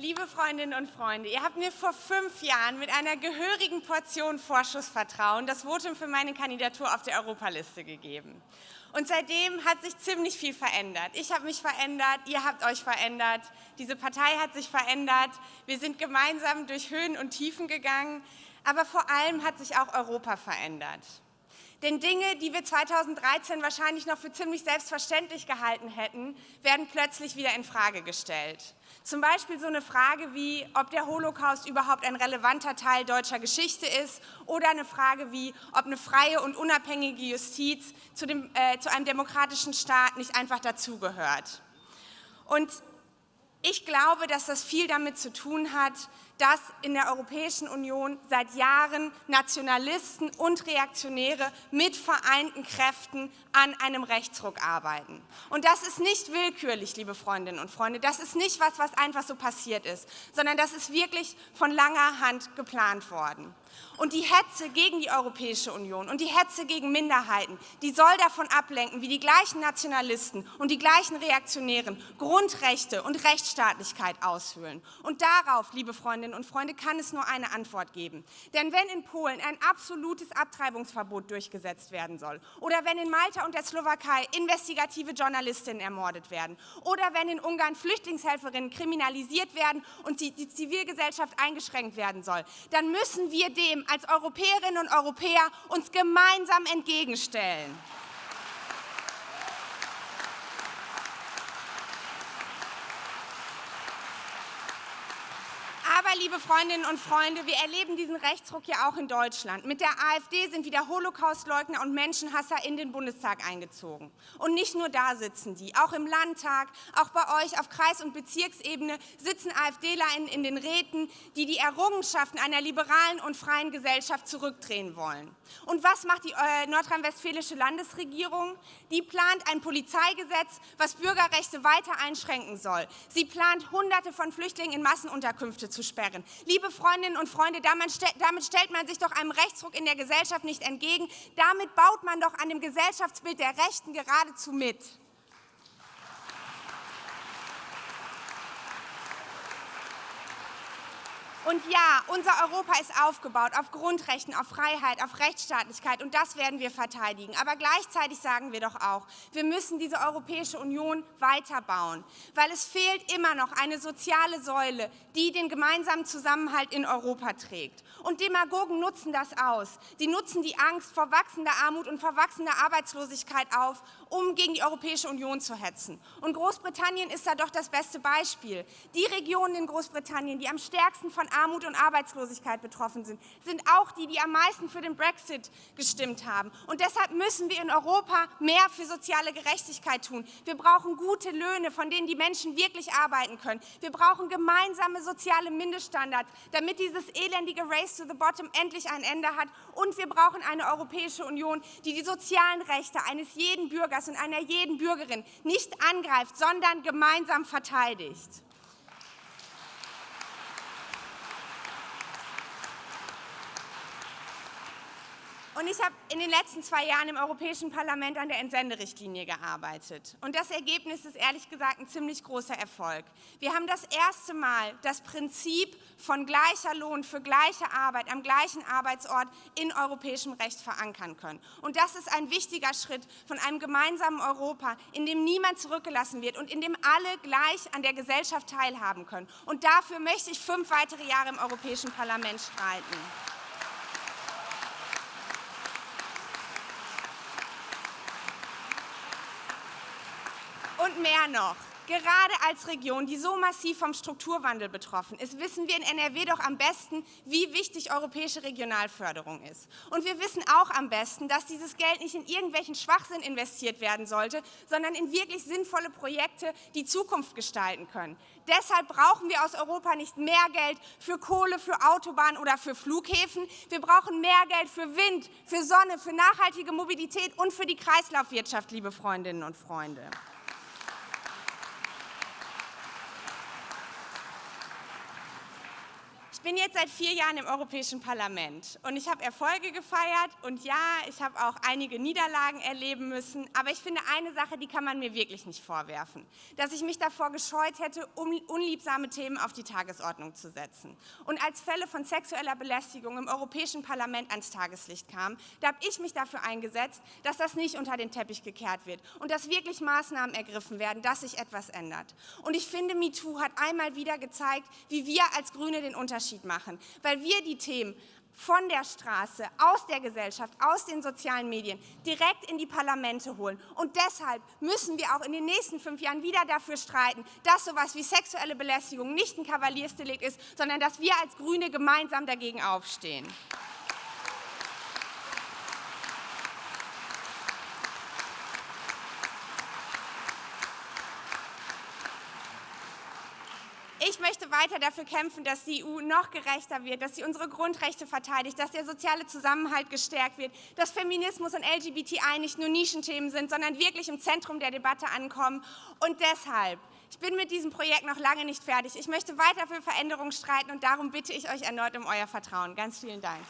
Liebe Freundinnen und Freunde, ihr habt mir vor fünf Jahren mit einer gehörigen Portion Vorschussvertrauen das Votum für meine Kandidatur auf der Europaliste gegeben. Und seitdem hat sich ziemlich viel verändert. Ich habe mich verändert, ihr habt euch verändert, diese Partei hat sich verändert. Wir sind gemeinsam durch Höhen und Tiefen gegangen, aber vor allem hat sich auch Europa verändert. Denn Dinge, die wir 2013 wahrscheinlich noch für ziemlich selbstverständlich gehalten hätten, werden plötzlich wieder in Frage gestellt. Zum Beispiel so eine Frage wie, ob der Holocaust überhaupt ein relevanter Teil deutscher Geschichte ist oder eine Frage wie, ob eine freie und unabhängige Justiz zu, dem, äh, zu einem demokratischen Staat nicht einfach dazugehört. Und ich glaube, dass das viel damit zu tun hat, dass in der Europäischen Union seit Jahren Nationalisten und Reaktionäre mit vereinten Kräften an einem Rechtsruck arbeiten. Und das ist nicht willkürlich, liebe Freundinnen und Freunde. Das ist nicht was, was einfach so passiert ist, sondern das ist wirklich von langer Hand geplant worden. Und die Hetze gegen die Europäische Union und die Hetze gegen Minderheiten, die soll davon ablenken, wie die gleichen Nationalisten und die gleichen Reaktionären Grundrechte und Rechtsstaatlichkeit aushöhlen. Und darauf, liebe Freundinnen und Freunde, kann es nur eine Antwort geben. Denn wenn in Polen ein absolutes Abtreibungsverbot durchgesetzt werden soll oder wenn in Malta und der Slowakei investigative Journalistinnen ermordet werden oder wenn in Ungarn Flüchtlingshelferinnen kriminalisiert werden und die, die Zivilgesellschaft eingeschränkt werden soll, dann müssen wir dem als Europäerinnen und Europäer uns gemeinsam entgegenstellen. Aber, liebe Freundinnen und Freunde, wir erleben diesen Rechtsruck ja auch in Deutschland. Mit der AfD sind wieder Holocaustleugner und Menschenhasser in den Bundestag eingezogen. Und nicht nur da sitzen die, auch im Landtag, auch bei euch auf Kreis- und Bezirksebene sitzen AfDler in, den Räten, die die Errungenschaften einer liberalen und freien Gesellschaft zurückdrehen wollen. Und was macht die äh, nordrhein-westfälische Landesregierung? Die plant ein Polizeigesetz, was Bürgerrechte weiter einschränken soll. Sie plant, Hunderte von Flüchtlingen in Massenunterkünfte zu sperren. Liebe Freundinnen und Freunde, damit stellt man sich doch einem Rechtsruck in der Gesellschaft nicht entgegen. Damit baut man doch an dem Gesellschaftsbild der Rechten geradezu mit. Und ja, unser Europa ist aufgebaut auf Grundrechten, auf Freiheit, auf Rechtsstaatlichkeit und das werden wir verteidigen. Aber gleichzeitig sagen wir doch auch, wir müssen diese Europäische Union weiterbauen, weil es fehlt immer noch eine soziale Säule, die den gemeinsamen Zusammenhalt in Europa trägt. Und Demagogen nutzen das aus. Die nutzen die Angst vor wachsender Armut und vor wachsender Arbeitslosigkeit auf, um gegen die Europäische Union zu hetzen. Und Großbritannien ist da doch das beste Beispiel. Die Regionen in Großbritannien, die am stärksten von Armut und Arbeitslosigkeit betroffen sind, sind auch die, die am meisten für den Brexit gestimmt haben. Und deshalb müssen wir in Europa mehr für soziale Gerechtigkeit tun. Wir brauchen gute Löhne, von denen die Menschen wirklich arbeiten können. Wir brauchen gemeinsame soziale Mindeststandards, damit dieses elendige Race to the Bottom endlich ein Ende hat. Und wir brauchen eine Europäische Union, die die sozialen Rechte eines jeden Bürgers und einer jeden Bürgerin nicht angreift, sondern gemeinsam verteidigt. Und ich habe in den letzten zwei Jahren im Europäischen Parlament an der Entsenderichtlinie gearbeitet. Und das Ergebnis ist ehrlich gesagt ein ziemlich großer Erfolg. Wir haben das erste Mal das Prinzip von gleicher Lohn für gleiche Arbeit am gleichen Arbeitsort in europäischem Recht verankern können. Und das ist ein wichtiger Schritt von einem gemeinsamen Europa, in dem niemand zurückgelassen wird und in dem alle gleich an der Gesellschaft teilhaben können. Und dafür möchte ich fünf weitere Jahre im Europäischen Parlament streiten. Und mehr noch. Gerade als Region, die so massiv vom Strukturwandel betroffen ist, wissen wir in NRW doch am besten, wie wichtig europäische Regionalförderung ist. Und wir wissen auch am besten, dass dieses Geld nicht in irgendwelchen Schwachsinn investiert werden sollte, sondern in wirklich sinnvolle Projekte, die Zukunft gestalten können. Deshalb brauchen wir aus Europa nicht mehr Geld für Kohle, für Autobahnen oder für Flughäfen. Wir brauchen mehr Geld für Wind, für Sonne, für nachhaltige Mobilität und für die Kreislaufwirtschaft, liebe Freundinnen und Freunde. Ich bin jetzt seit vier Jahren im Europäischen Parlament und ich habe Erfolge gefeiert und ja, ich habe auch einige Niederlagen erleben müssen, aber ich finde eine Sache, die kann man mir wirklich nicht vorwerfen, dass ich mich davor gescheut hätte, um unliebsame Themen auf die Tagesordnung zu setzen. Und als Fälle von sexueller Belästigung im Europäischen Parlament ans Tageslicht kamen, da habe ich mich dafür eingesetzt, dass das nicht unter den Teppich gekehrt wird und dass wirklich Maßnahmen ergriffen werden, dass sich etwas ändert. Und ich finde, MeToo hat einmal wieder gezeigt, wie wir als Grüne den Unterschied Unterschied machen, weil wir die Themen von der Straße, aus der Gesellschaft, aus den sozialen Medien direkt in die Parlamente holen. Und deshalb müssen wir auch in den nächsten fünf Jahren wieder dafür streiten, dass so etwas wie sexuelle Belästigung nicht ein Kavaliersdelikt ist, sondern dass wir als Grüne gemeinsam dagegen aufstehen. Ich möchte weiter dafür kämpfen, dass die EU noch gerechter wird, dass sie unsere Grundrechte verteidigt, dass der soziale Zusammenhalt gestärkt wird, dass Feminismus und LGBTI nicht nur Nischenthemen sind, sondern wirklich im Zentrum der Debatte ankommen. Und deshalb, ich bin mit diesem Projekt noch lange nicht fertig. Ich möchte weiter für Veränderungen streiten und darum bitte ich euch erneut um euer Vertrauen. Ganz vielen Dank.